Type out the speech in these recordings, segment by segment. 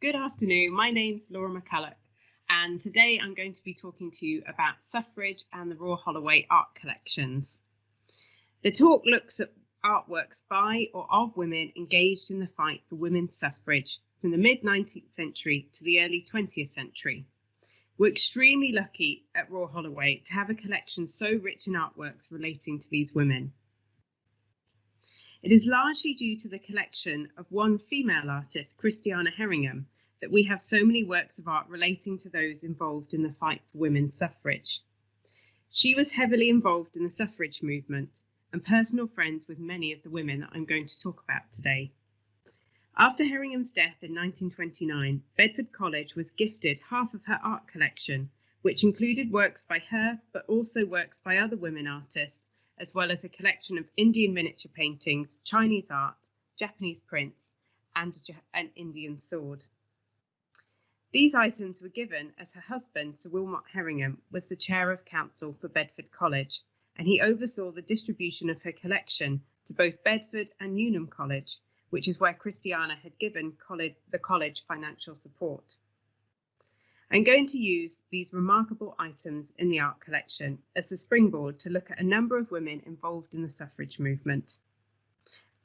Good afternoon. My name's Laura McCulloch, and today I'm going to be talking to you about suffrage and the Royal Holloway art collections. The talk looks at artworks by or of women engaged in the fight for women's suffrage from the mid 19th century to the early 20th century. We're extremely lucky at Royal Holloway to have a collection so rich in artworks relating to these women. It is largely due to the collection of one female artist, Christiana Herringham, that we have so many works of art relating to those involved in the fight for women's suffrage. She was heavily involved in the suffrage movement and personal friends with many of the women that I'm going to talk about today. After Herringham's death in 1929, Bedford College was gifted half of her art collection, which included works by her but also works by other women artists as well as a collection of Indian miniature paintings, Chinese art, Japanese prints, and an Indian sword. These items were given as her husband, Sir Wilmot Herringham, was the chair of council for Bedford College, and he oversaw the distribution of her collection to both Bedford and Newnham College, which is where Christiana had given college, the college financial support. I'm going to use these remarkable items in the art collection as the springboard to look at a number of women involved in the suffrage movement.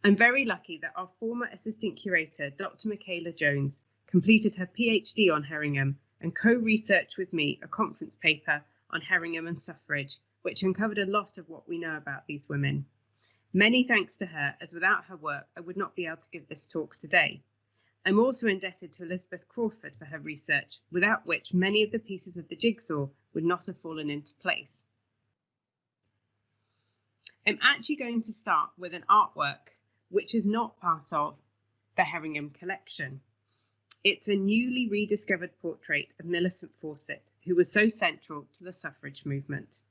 I'm very lucky that our former assistant curator, Dr. Michaela Jones, completed her PhD on Herringham and co-researched with me a conference paper on Herringham and suffrage, which uncovered a lot of what we know about these women. Many thanks to her, as without her work, I would not be able to give this talk today. I'm also indebted to Elizabeth Crawford for her research, without which many of the pieces of the jigsaw would not have fallen into place. I'm actually going to start with an artwork which is not part of the Herringham collection. It's a newly rediscovered portrait of Millicent Fawcett, who was so central to the suffrage movement.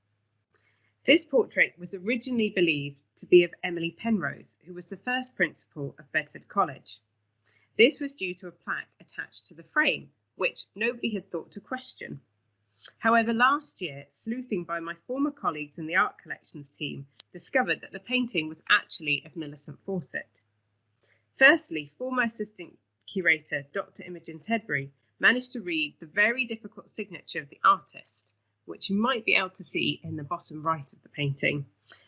This portrait was originally believed to be of Emily Penrose, who was the first principal of Bedford College. This was due to a plaque attached to the frame, which nobody had thought to question. However, last year, sleuthing by my former colleagues in the art collections team discovered that the painting was actually of Millicent Fawcett. Firstly, former assistant curator Dr. Imogen Tedbury managed to read the very difficult signature of the artist, which you might be able to see in the bottom right of the painting,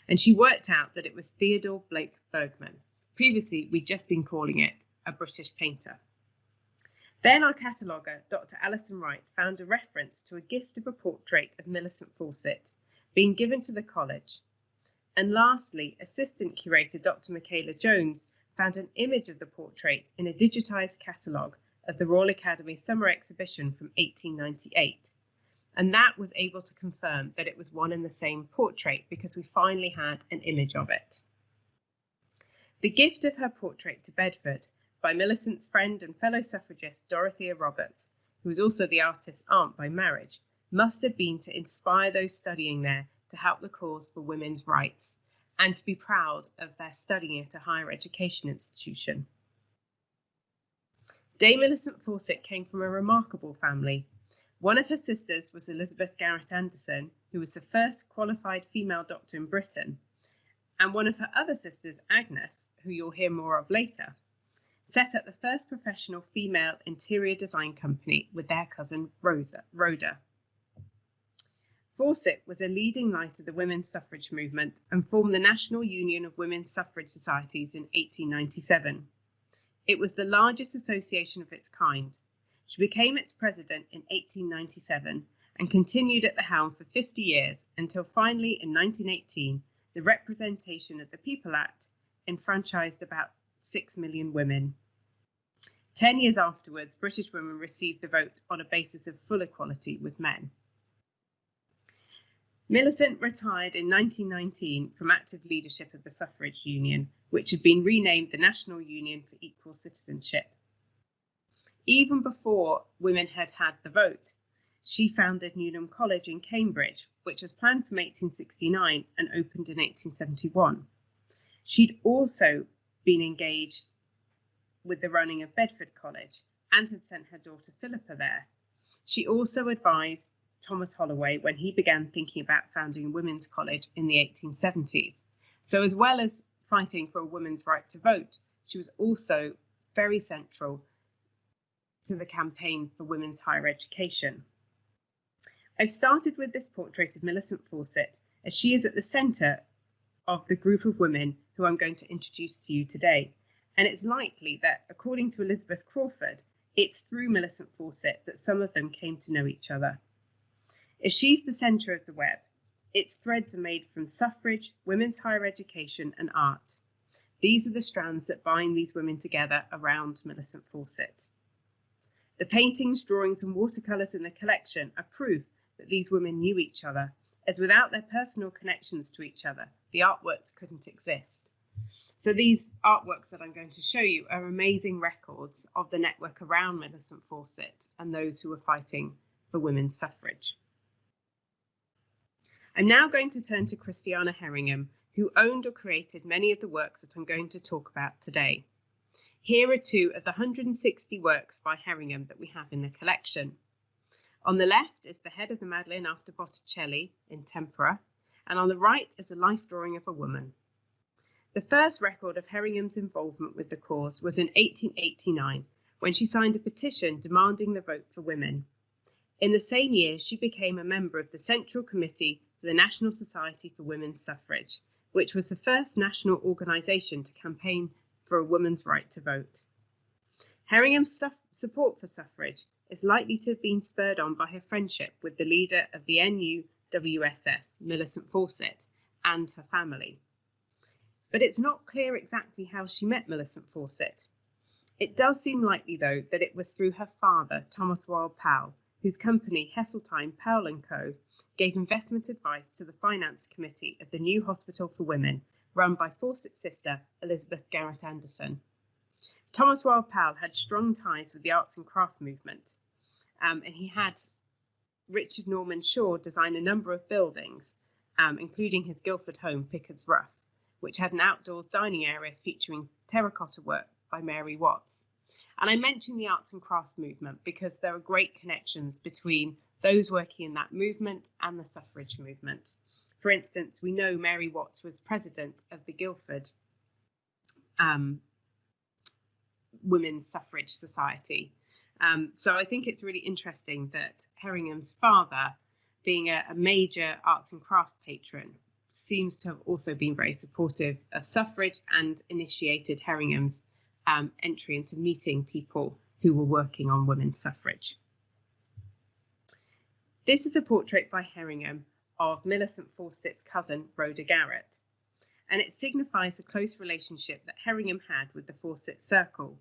and she worked out that it was Theodore Blake Wirgman. Previously, we'd just been calling it a British painter. Then our cataloguer, Dr. Alison Wright, found a reference to a gift of a portrait of Millicent Fawcett being given to the college. And lastly, assistant curator Dr. Michaela Jones found an image of the portrait in a digitised catalogue of the Royal Academy Summer Exhibition from 1898. And that was able to confirm that it was one and the same portrait because we finally had an image of it. The gift of her portrait to Bedford by Millicent's friend and fellow suffragist Dorothea Roberts, who was also the artist's aunt by marriage, must have been to inspire those studying there to help the cause for women's rights and to be proud of their studying at a higher education institution. Dame Millicent Fawcett came from a remarkable family. One of her sisters was Elizabeth Garrett Anderson, who was the first qualified female doctor in Britain, and one of her other sisters, Agnes, who you'll hear more of later, set up the first professional female interior design company with their cousin Rosa, Rhoda. Fawcett was a leading light of the women's suffrage movement and formed the National Union of Women's Suffrage Societies in 1897. It was the largest association of its kind. She became its president in 1897 and continued at the helm for 50 years until finally in 1918 the Representation of the People Act enfranchised about 6 million women. Ten years afterwards, British women received the vote on a basis of full equality with men. Millicent retired in 1919 from active leadership of the Suffrage Union, which had been renamed the National Union for Equal Citizenship. Even before women had had the vote, she founded Newnham College in Cambridge, which was planned from 1869 and opened in 1871. She'd also been engaged with the running of Bedford College and had sent her daughter Philippa there. She also advised Thomas Holloway when he began thinking about founding a women's college in the 1870s. So, as well as fighting for a woman's right to vote, she was also very central to the campaign for women's higher education. I've started with this portrait of Millicent Fawcett as she is at the centre of the group of women who I'm going to introduce to you today. And it's likely that, according to Elizabeth Crawford, it's through Millicent Fawcett that some of them came to know each other. If she's the centre of the web, its threads are made from suffrage, women's higher education, and art. These are the strands that bind these women together around Millicent Fawcett. The paintings, drawings, and watercolours in the collection are proof that these women knew each other, as without their personal connections to each other, the artworks couldn't exist. So these artworks that I'm going to show you are amazing records of the network around Millicent Fawcett and those who were fighting for women's suffrage. I'm now going to turn to Christiana Herringham, who owned or created many of the works that I'm going to talk about today. Here are two of the 160 works by Herringham that we have in the collection. On the left is the head of the Madeleine after Botticelli in tempera, and on the right is a life drawing of a woman. The first record of Herringham's involvement with the cause was in 1889 when she signed a petition demanding the vote for women. In the same year, she became a member of the Central Committee for the National Society for Women's Suffrage, which was the first national organisation to campaign for a woman's right to vote. Herringham's support for suffrage is likely to have been spurred on by her friendship with the leader of the NUWSS, Millicent Fawcett, and her family. But it's not clear exactly how she met Millicent Fawcett. It does seem likely, though, that it was through her father, Thomas Wild Powell, whose company, Heseltine Powell & Co., gave investment advice to the finance committee of the new hospital for women, run by Fawcett's sister, Elizabeth Garrett Anderson. Thomas Wild Powell had strong ties with the arts and craft movement, um, and he had Richard Norman Shaw design a number of buildings, um, including his Guildford home, Piccards Rough, which had an outdoors dining area featuring terracotta work by Mary Watts. And I mention the arts and craft movement because there are great connections between those working in that movement and the suffrage movement. For instance, we know Mary Watts was president of the Guildford um, Women's Suffrage Society. Um, so I think it's really interesting that Herringham's father, being a, a major arts and craft patron, seems to have also been very supportive of suffrage and initiated Herringham's um, entry into meeting people who were working on women's suffrage. This is a portrait by Herringham of Millicent Fawcett's cousin, Rhoda Garrett, and it signifies a close relationship that Herringham had with the Fawcett circle.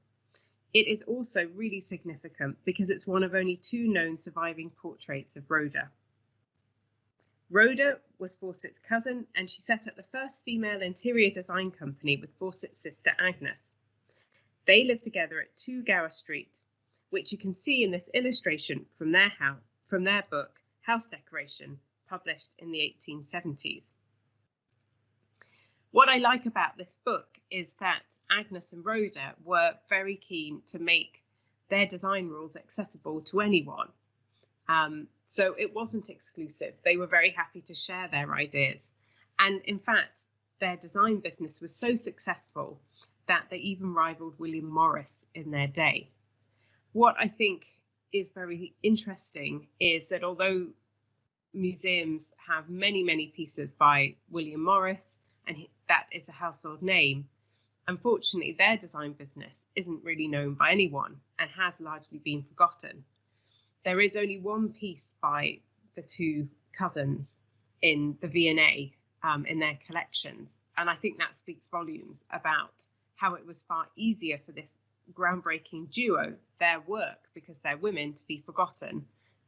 It is also really significant because it's one of only two known surviving portraits of Rhoda. Rhoda was Fawcett's cousin, and she set up the first female interior design company with Fawcett's sister Agnes. They lived together at 2 Gower Street, which you can see in this illustration from their house, from their book House Decoration, published in the 1870s. What I like about this book is that Agnes and Rhoda were very keen to make their design rules accessible to anyone. Um, so it wasn't exclusive. They were very happy to share their ideas. And in fact, their design business was so successful that they even rivaled William Morris in their day. What I think is very interesting is that although museums have many, many pieces by William Morris, and that is a household name, unfortunately, their design business isn't really known by anyone and has largely been forgotten. There is only one piece by the two cousins in the V&A um, in their collections, and I think that speaks volumes about how it was far easier for this groundbreaking duo, their work, because they're women, to be forgotten,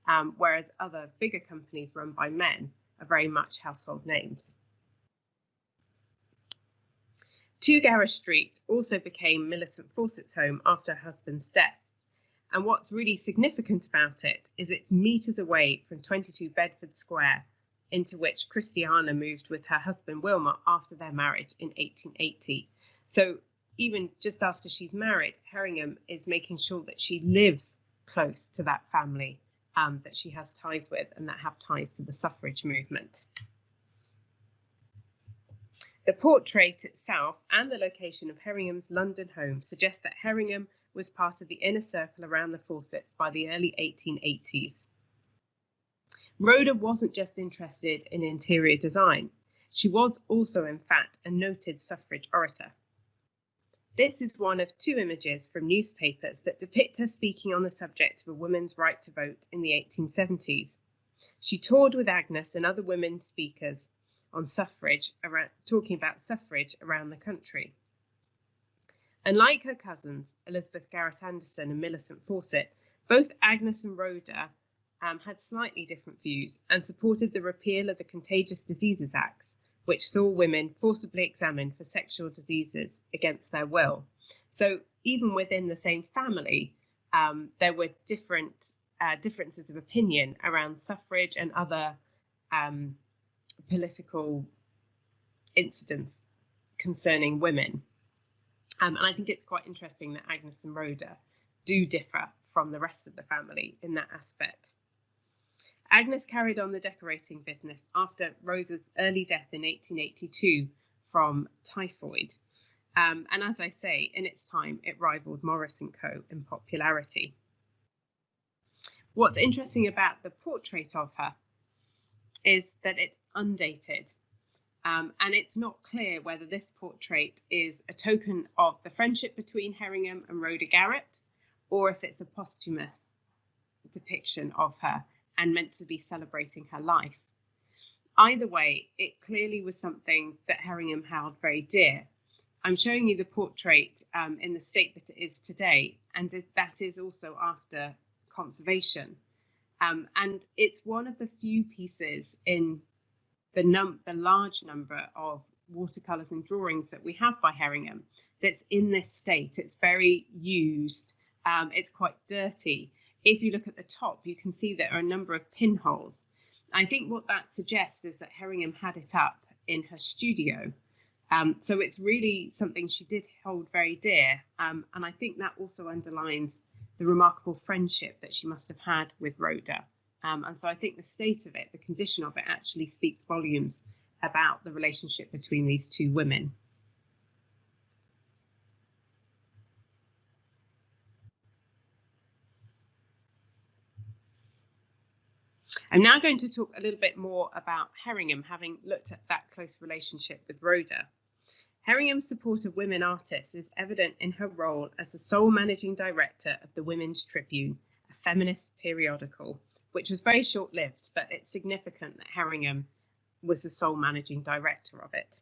um, whereas other bigger companies run by men are very much household names. Two Street also became Millicent Fawcett's home after her husband's death. And what's really significant about it is it's metres away from 22 Bedford Square, into which Christiana moved with her husband Wilmot after their marriage in 1880. So even just after she's married, Herringham is making sure that she lives close to that family um, that she has ties with and that have ties to the suffrage movement. The portrait itself and the location of Herringham's London home suggest that Herringham was part of the inner circle around the Fawcett's by the early 1880s. Rhoda wasn't just interested in interior design, she was also, in fact, a noted suffrage orator. This is one of two images from newspapers that depict her speaking on the subject of a woman's right to vote in the 1870s. She toured with Agnes and other women speakers on suffrage, around, talking about suffrage around the country. Unlike her cousins, Elizabeth Garrett Anderson and Millicent Fawcett, both Agnes and Rhoda um, had slightly different views and supported the repeal of the Contagious Diseases Acts, which saw women forcibly examined for sexual diseases against their will. So even within the same family, um, there were different uh, differences of opinion around suffrage and other um, political incidents concerning women. Um, and I think it's quite interesting that Agnes and Rhoda do differ from the rest of the family in that aspect. Agnes carried on the decorating business after Rosa's early death in 1882 from typhoid. Um, and as I say, in its time, it rivaled Morris & Co. in popularity. What's interesting about the portrait of her is that it's undated. Um, and it's not clear whether this portrait is a token of the friendship between Herringham and Rhoda Garrett, or if it's a posthumous depiction of her and meant to be celebrating her life. Either way, it clearly was something that Herringham held very dear. I'm showing you the portrait um, in the state that it is today, and that is also after conservation. Um, and it's one of the few pieces in the, num- the large number of watercolours and drawings that we have by Herringham that's in this state. It's very used, um, it's quite dirty, if you look at the top, you can see there are a number of pinholes. I think what that suggests is that Herringham had it up in her studio. Um, so it's really something she did hold very dear. Um, and I think that also underlines the remarkable friendship that she must have had with Rhoda. Um, and so I think the state of it, the condition of it, actually speaks volumes about the relationship between these two women. I'm now going to talk a little bit more about Herringham, having looked at that close relationship with Rhoda. Herringham's support of women artists is evident in her role as the sole managing director of the Women's Tribune, a feminist periodical, which was very short lived, but it's significant that Herringham was the sole managing director of it.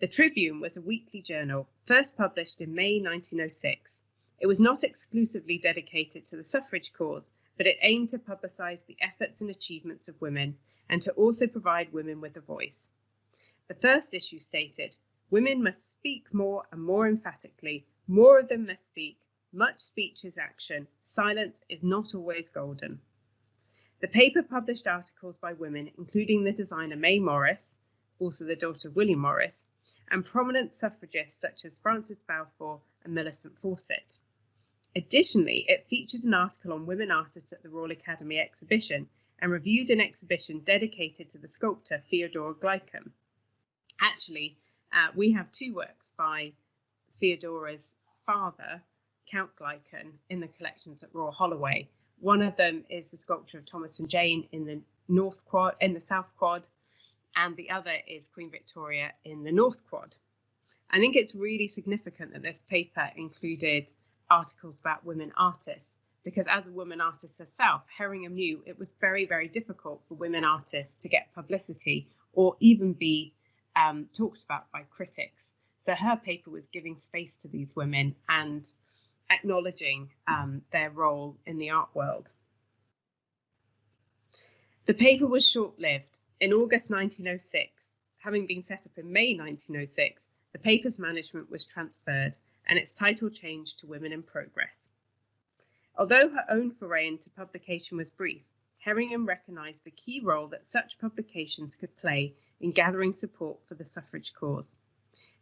The Tribune was a weekly journal, first published in May 1906. It was not exclusively dedicated to the suffrage cause, but it aimed to publicise the efforts and achievements of women and to also provide women with a voice. The first issue stated women must speak more and more emphatically, more of them must speak, much speech is action, silence is not always golden. The paper published articles by women, including the designer May Morris, also the daughter of William Morris, and prominent suffragists such as Frances Balfour and Millicent Fawcett. Additionally, it featured an article on women artists at the Royal Academy exhibition and reviewed an exhibition dedicated to the sculptor Theodora Gleichen. Actually, uh, we have two works by Theodora's father, Count Gleichen, in the collections at Royal Holloway. One of them is the sculpture of Thomas and Jane in the North Quad, in the South Quad, and the other is Queen Victoria in the North Quad. I think it's really significant that this paper included articles about women artists because as a woman artist herself, Herringham knew it was very, very difficult for women artists to get publicity or even be um, talked about by critics. So her paper was giving space to these women and acknowledging um, their role in the art world. The paper was short lived. In August 1906, having been set up in May 1906, the paper's management was transferred and its title changed to Women in Progress. Although her own foray into publication was brief, Herringham recognised the key role that such publications could play in gathering support for the suffrage cause.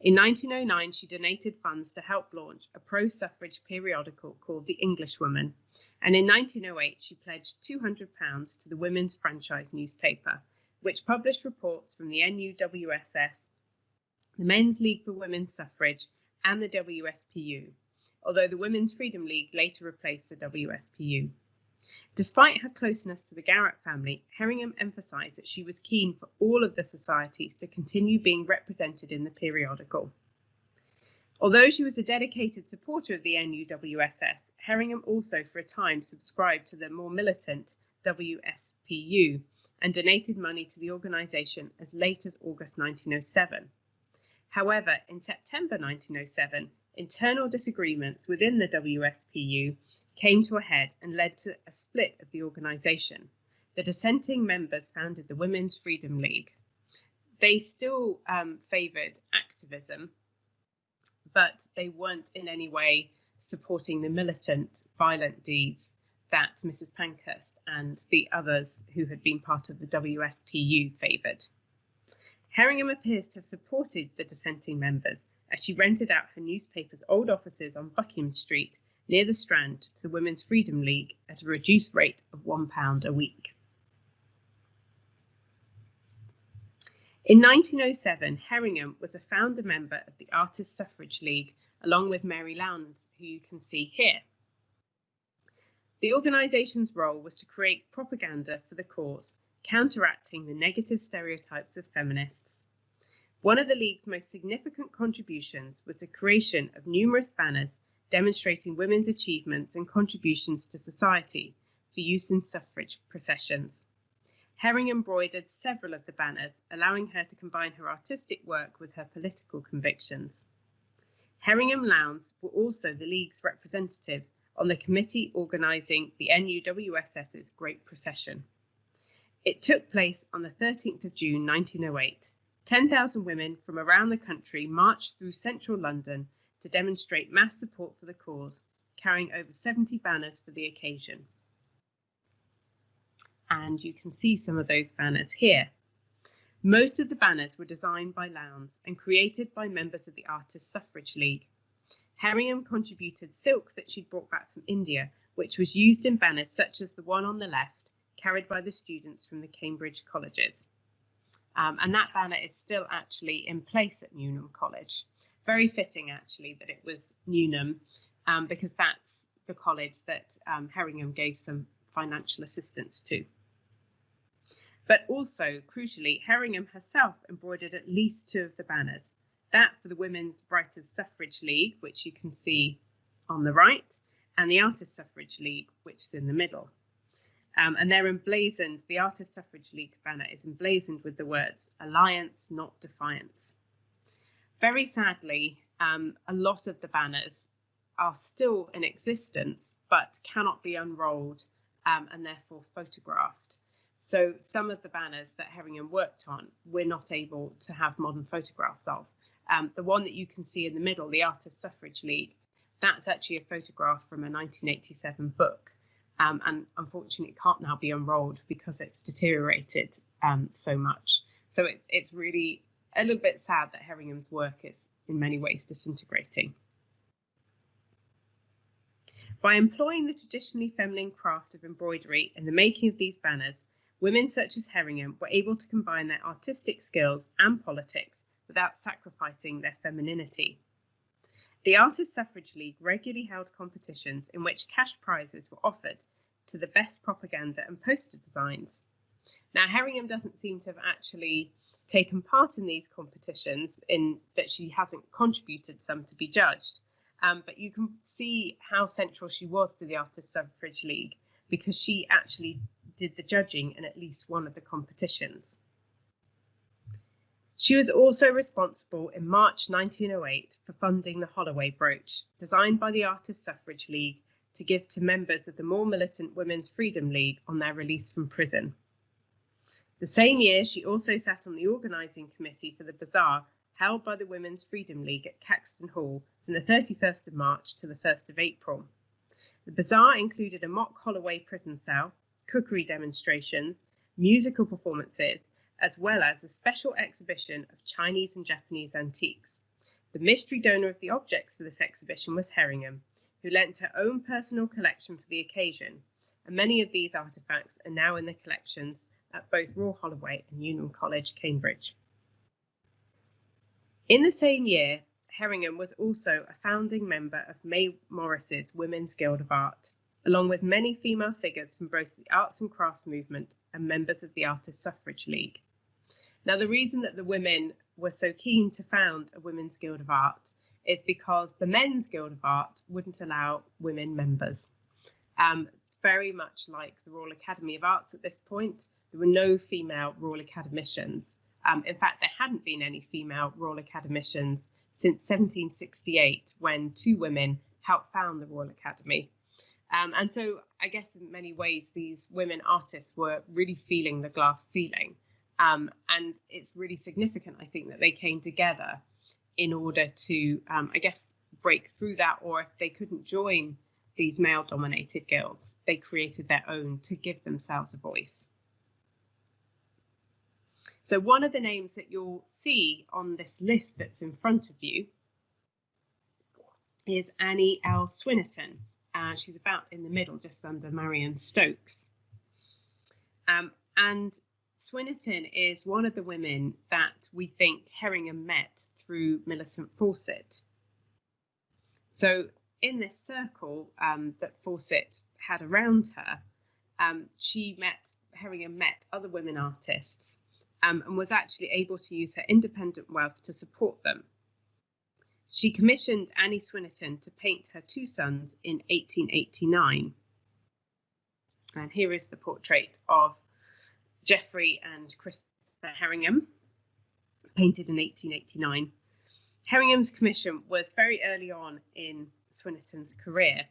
In 1909, she donated funds to help launch a pro suffrage periodical called The Englishwoman, and in 1908, she pledged £200 to the Women's Franchise newspaper, which published reports from the NUWSS, the Men's League for Women's Suffrage, and the WSPU. although the Women's Freedom League later replaced the WSPU. Despite her closeness to the Garrett family, Herringham emphasised that she was keen for all of the societies to continue being represented in the periodical. Although she was a dedicated supporter of the NUWSS, Herringham also for a time subscribed to the more militant WSPU and donated money to the organisation as late as August 1907. However, in September 1907, internal disagreements within the WSPU came to a head and led to a split of the organisation. The dissenting members founded the Women's Freedom League. They still um, favoured activism, but they weren't in any way supporting the militant, violent deeds that Mrs. Pankhurst and the others who had been part of the WSPU favoured. Herringham appears to have supported the dissenting members as she rented out her newspaper's old offices on Buckingham Street near the Strand to the Women's Freedom League at a reduced rate of £1 a week. In 1907, Herringham was a founder member of the Artists' Suffrage League, along with Mary Lowndes, who you can see here. The organisation's role was to create propaganda for the cause, counteracting the negative stereotypes of feminists. One of the League's most significant contributions was the creation of numerous banners demonstrating women's achievements and contributions to society for use in suffrage processions. Herring embroidered several of the banners, allowing her to combine her artistic work with her political convictions. Herringham Lowndes were also the League's representative on the committee organising the NUWSS's Great Procession. It took place on the 13th of June 1908. 10,000 women from around the country marched through central London to demonstrate mass support for the cause, carrying over 70 banners for the occasion and you can see some of those banners here. Most of the banners were designed by Lowndes and created by members of the Artists' Suffrage League. Herringham contributed silk that she'd brought back from India, which was used in banners such as the one on the left, carried by the students from the Cambridge colleges. Um, and that banner is still actually in place at Newnham College. Very fitting, actually, that it was Newnham, um, because that's the college that um, Herringham gave some financial assistance to. But also, crucially, Herringham herself embroidered at least two of the banners. That for the Women's Writers' Suffrage League, which you can see on the right, and the Artists' Suffrage League, which is in the middle. Um, and they're emblazoned, the Artists' Suffrage League banner is emblazoned with the words Alliance, not Defiance. Very sadly, um, a lot of the banners are still in existence but cannot be unrolled um, and therefore photographed. So some of the banners that Herringham worked on, we're not able to have modern photographs of. Um, the one that you can see in the middle, the Artist Suffrage League, that's actually a photograph from a 1987 book. Um, and unfortunately, it can't now be unrolled because it's deteriorated um, so much. So it, it's really a little bit sad that Herringham's work is in many ways disintegrating. By employing the traditionally feminine craft of embroidery in the making of these banners, women such as Herringham were able to combine their artistic skills and politics without sacrificing their femininity. The Artists' Suffrage League regularly held competitions in which cash prizes were offered to the best propaganda and poster designs. Now, Herringham doesn't seem to have actually taken part in these competitions in that she hasn't contributed some to be judged. Um, but you can see how central she was to the Artists' Suffrage League because she actually did the judging in at least one of the competitions. She was also responsible in March 1908 for funding the Holloway brooch, designed by the Artists' Suffrage League to give to members of the more militant Women's Freedom League on their release from prison. The same year, she also sat on the organising committee for the bazaar held by the Women's Freedom League at Caxton Hall from the 31st of March to the 1st of April. The bazaar included a mock Holloway prison cell, cookery demonstrations, musical performances, as well as a special exhibition of Chinese and Japanese antiques. The mystery donor of the objects for this exhibition was Herringham, who lent her own personal collection for the occasion, and many of these artefacts are now in the collections at both Royal Holloway and Newnham College, Cambridge. In the same year, Herringham was also a founding member of May Morris's Women's Guild of Art, along with many female figures from both the arts and crafts movement and members of the Artist Suffrage League. Now, the reason that the women were so keen to found a Women's Guild of Art is because the Men's Guild of Art wouldn't allow women members. Um, very much like the Royal Academy of Arts at this point, there were no female Royal Academicians. Um, in fact, there hadn't been any female Royal Academicians since 1768 when two women helped found the Royal Academy. Um, and so I guess in many ways, these women artists were really feeling the glass ceiling. Um, and it's really significant, I think, that they came together in order to, um, I guess, break through that, or if they couldn't join these male dominated guilds, they created their own to give themselves a voice. So, one of the names that you'll see on this list that's in front of you is Annie L. Swynnerton. Uh, she's about in the middle, just under Marianne Stokes. Um, and Swynnerton is one of the women that we think Herringham met through Millicent Fawcett. So, in this circle um, that Fawcett had around her, um, she met Herringham met other women artists um, and was actually able to use her independent wealth to support them. She commissioned Annie Swynnerton to paint her two sons in 1889. And here is the portrait of Geoffrey and Christopher Herringham, painted in 1889. Herringham's commission was very early on in Swynnerton's career,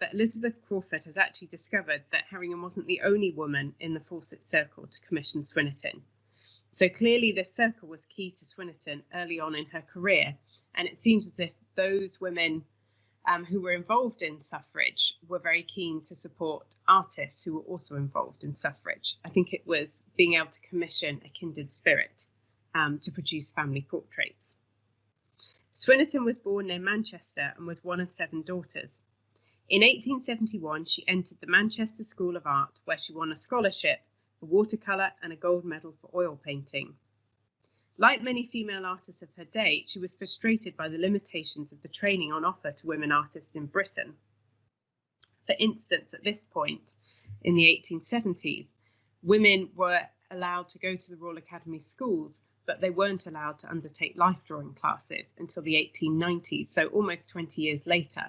but Elizabeth Crawford has actually discovered that Herringham wasn't the only woman in the Fawcett circle to commission Swynnerton. So clearly, this circle was key to Swynnerton early on in her career, and it seems as if those women um, who were involved in suffrage were very keen to support artists who were also involved in suffrage. I think it was being able to commission a kindred spirit um, to produce family portraits. Swynnerton was born near Manchester and was one of seven daughters. In 1871, she entered the Manchester School of Art, where she won a scholarship for watercolour and a gold medal for oil painting. Like many female artists of her day, she was frustrated by the limitations of the training on offer to women artists in Britain. For instance, at this point in the 1870s, women were allowed to go to the Royal Academy schools, but they weren't allowed to undertake life drawing classes until the 1890s, so almost 20 years later.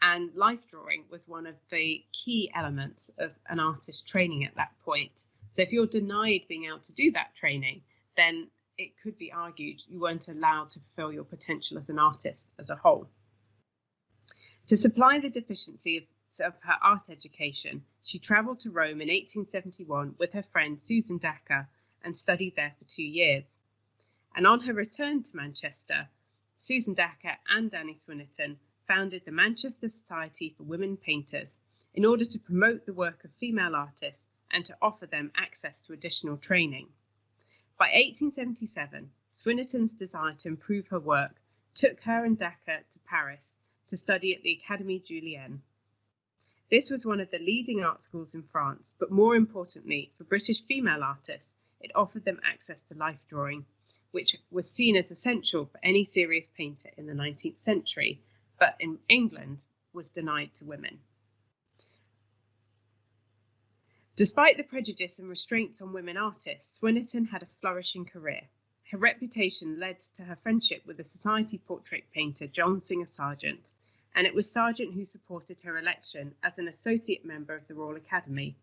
And life drawing was one of the key elements of an artist's training at that point. So if you're denied being able to do that training, then it could be argued you weren't allowed to fulfill your potential as an artist as a whole. To supply the deficiency of, of her art education, she travelled to Rome in 1871 with her friend Susan Dacre and studied there for two years. And on her return to Manchester, Susan Dacre and Annie Swynnerton founded the Manchester Society for Women Painters in order to promote the work of female artists and to offer them access to additional training. By 1877, Swynnerton's desire to improve her work took her and Dacre to Paris to study at the Académie Julian. This was one of the leading art schools in France, but more importantly, for British female artists, it offered them access to life drawing, which was seen as essential for any serious painter in the 19th century, but in England was denied to women. Despite the prejudice and restraints on women artists, Swynnerton had a flourishing career. Her reputation led to her friendship with the society portrait painter John Singer Sargent, and it was Sargent who supported her election as an associate member of the Royal Academy.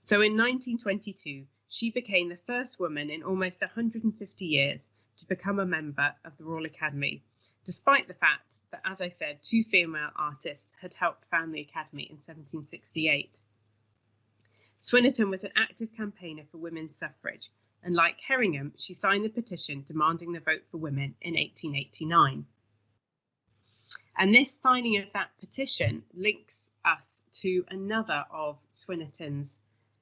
So in 1922, she became the first woman in almost 150 years to become a member of the Royal Academy, despite the fact that, as I said, two female artists had helped found the Academy in 1768. Swynnerton was an active campaigner for women's suffrage, and like Herringham, she signed the petition demanding the vote for women in 1889. And this signing of that petition links us to another of Swynnerton's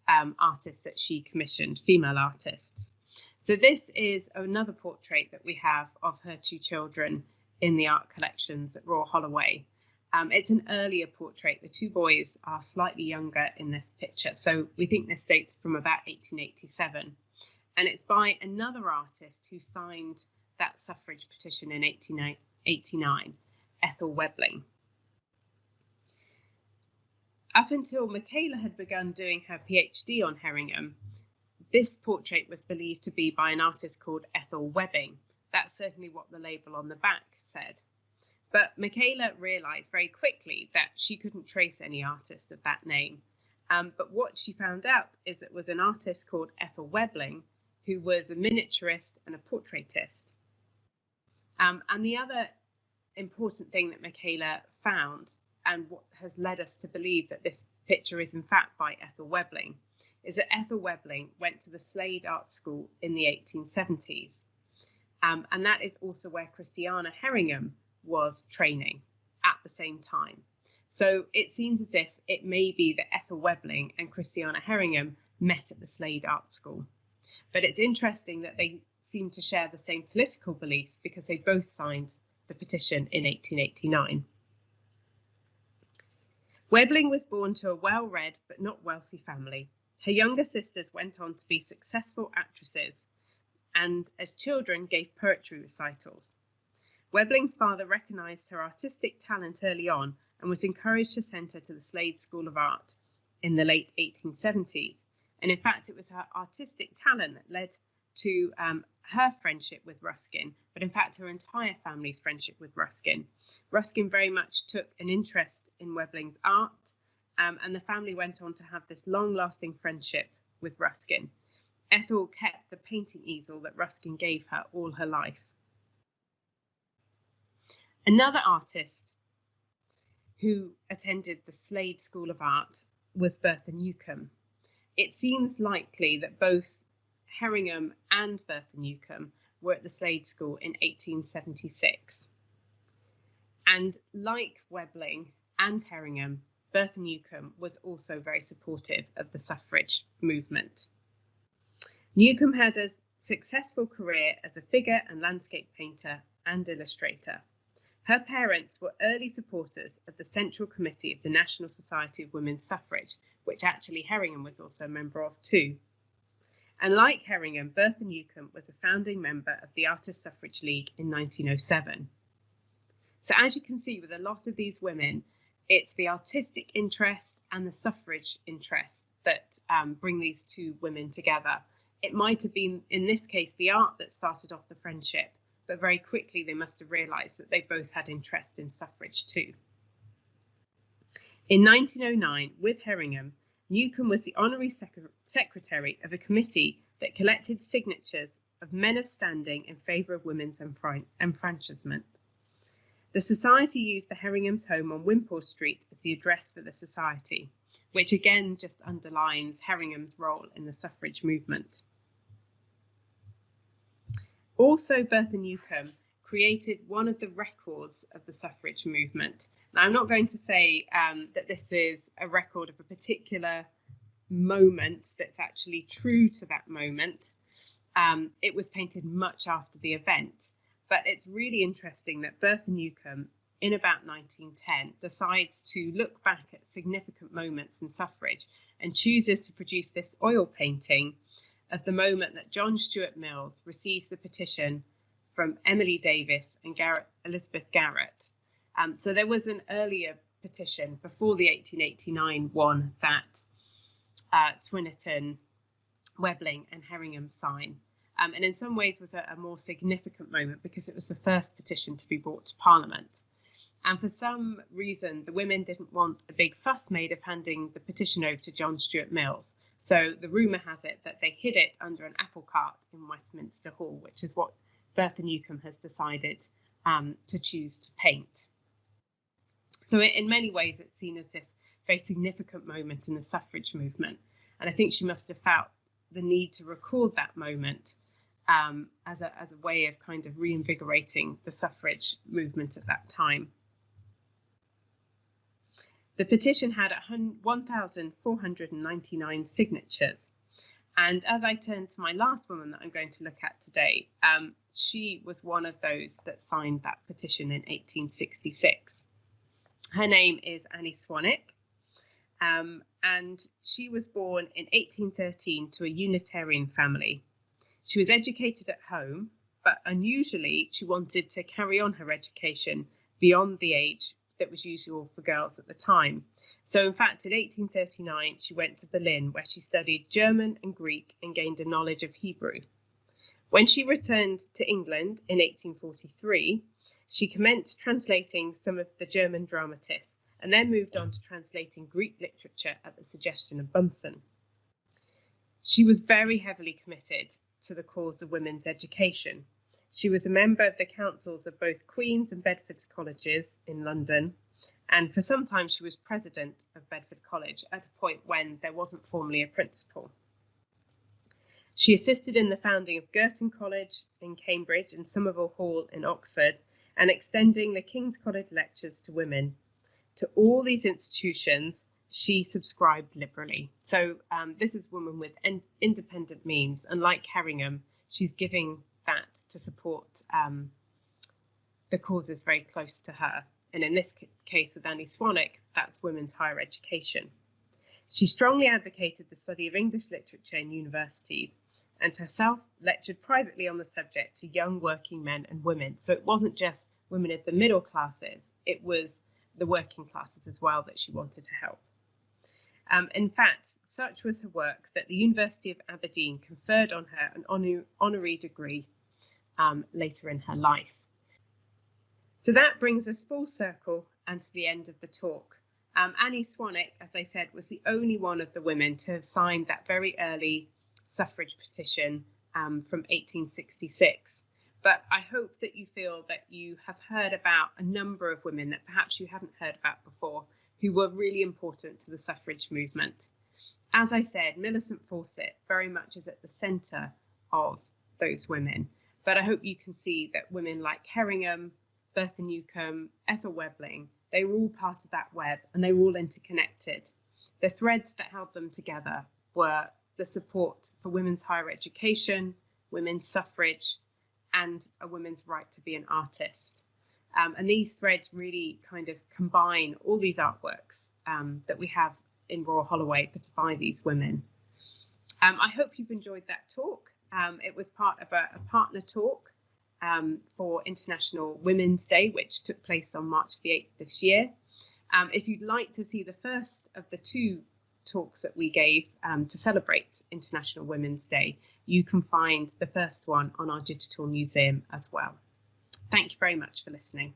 um, artists that she commissioned, female artists. So this is another portrait that we have of her two children in the art collections at Royal Holloway. Um, it's an earlier portrait. The two boys are slightly younger in this picture. So we think this dates from about 1887. And it's by another artist who signed that suffrage petition in 1889, Ethel Webling. Up until Michaela had begun doing her PhD on Herringham, this portrait was believed to be by an artist called Ethel Webbing. That's certainly what the label on the back said. But Michaela realised very quickly that she couldn't trace any artist of that name. Um, but what she found out is it was an artist called Ethel Webling, who was a miniaturist and a portraitist. Um, and the other important thing that Michaela found and what has led us to believe that this picture is in fact by Ethel Webling, is that Ethel Webling went to the Slade Art School in the 1870s. Um, and that is also where Christiana Herringham was training at the same time. So it seems as if it may be that Ethel Webling and Christiana Herringham met at the Slade Art School. But it's interesting that they seem to share the same political beliefs because they both signed the petition in 1889. Webling was born to a well read but not wealthy family. Her younger sisters went on to be successful actresses and, as children, gave poetry recitals. Webling's father recognised her artistic talent early on and was encouraged to send her to the Slade School of Art in the late 1870s. And in fact, it was her artistic talent that led to um, her friendship with Ruskin, but in fact, her entire family's friendship with Ruskin. Ruskin very much took an interest in Webling's art, um, and the family went on to have this long lasting friendship with Ruskin. Ethel kept the painting easel that Ruskin gave her all her life. Another artist who attended the Slade School of Art was Bertha Newcombe. It seems likely that both Herringham and Bertha Newcombe were at the Slade School in 1876. And like Webling and Herringham, Bertha Newcombe was also very supportive of the suffrage movement. Newcombe had a successful career as a figure and landscape painter and illustrator. Her parents were early supporters of the Central Committee of the National Society of Women's Suffrage, which actually Herringham was also a member of too. And like Herringham, Bertha Newcombe was a founding member of the Artist Suffrage League in 1907. So, as you can see, with a lot of these women, it's the artistic interest and the suffrage interest that um, bring these two women together. It might have been, in this case, the art that started off the friendship, but very quickly they must have realised that they both had interest in suffrage too. In 1909, with Herringham, Newcombe was the honorary sec- secretary of a committee that collected signatures of men of standing in favour of women's enfranchisement. The society used the Herringham's home on Wimpole Street as the address for the society, which again just underlines Herringham's role in the suffrage movement. Also, Bertha Newcombe created one of the records of the suffrage movement, now, I'm not going to say um, that this is a record of a particular moment that's actually true to that moment. Um, it was painted much after the event, but it's really interesting that Bertha Newcombe, in about 1910, decides to look back at significant moments in suffrage and chooses to produce this oil painting of the moment that John Stuart Mills receives the petition from Emily Davies and Garrett, Elizabeth Garrett um, so there was an earlier petition before the 1889 one that uh, Swynnerton, Webling, and Herringham signed. Um, and in some ways was a, a, more significant moment because it was the first petition to be brought to Parliament. And for some reason, the women didn't want a big fuss made of handing the petition over to John Stuart Mills. So the rumour has it that they hid it under an apple cart in Westminster Hall, which is what Bertha Newcombe has decided um, to choose to paint. So, in many ways, it's seen as this very significant moment in the suffrage movement. And I think she must have felt the need to record that moment um, as, a, as a way of kind of reinvigorating the suffrage movement at that time. The petition had 1,499 signatures. And as I turn to my last woman that I'm going to look at today, um, she was one of those that signed that petition in 1866. Her name is Annie Swanwick, um, and she was born in 1813 to a Unitarian family. She was educated at home but unusually, she wanted to carry on her education beyond the age that was usual for girls at the time. So, in fact, in 1839, she went to Berlin where she studied German and Greek and gained a knowledge of Hebrew. When she returned to England in 1843, she commenced translating some of the German dramatists and then moved on to translating Greek literature at the suggestion of Bunsen. She was very heavily committed to the cause of women's education. She was a member of the councils of both Queen's and Bedford's colleges in London, and for some time she was president of Bedford College at a point when there wasn't formally a principal. She assisted in the founding of Girton College in Cambridge and Somerville Hall in Oxford, and extending the King's College lectures to women. To all these institutions, she subscribed liberally. So um, this is a woman with en- independent means, and like Herringham, she's giving that to support um, the causes very close to her. And in this case, with Annie Swanwick, that's women's higher education. She strongly advocated the study of English literature in universities and herself lectured privately on the subject to young working men and women. So it wasn't just women of the middle classes, it was the working classes as well that she wanted to help. Um, in fact, such was her work that the University of Aberdeen conferred on her an honor, honorary degree um, later in her life. So that brings us full circle and to the end of the talk. Um, Annie Swanwick, as I said, was the only one of the women to have signed that very early suffrage petition um, from 1866. But I hope that you feel that you have heard about a number of women that perhaps you hadn't heard about before who were really important to the suffrage movement. As I said, Millicent Fawcett very much is at the centre of those women. But I hope you can see that women like Herringham, Bertha Newcombe, Ethel Webling, they were all part of that web and they were all interconnected. The threads that held them together were the support for women's higher education, women's suffrage, and a woman's right to be an artist. Um, and these threads really kind of combine all these artworks um, that we have in Royal Holloway that by these women. Um, I hope you've enjoyed that talk. Um, it was part of a, a partner talk um, for International Women's Day, which took place on March the 8th this year. Um, if you'd like to see the first of the two talks that we gave um, to celebrate International Women's Day, you can find the first one on our digital museum as well. Thank you very much for listening.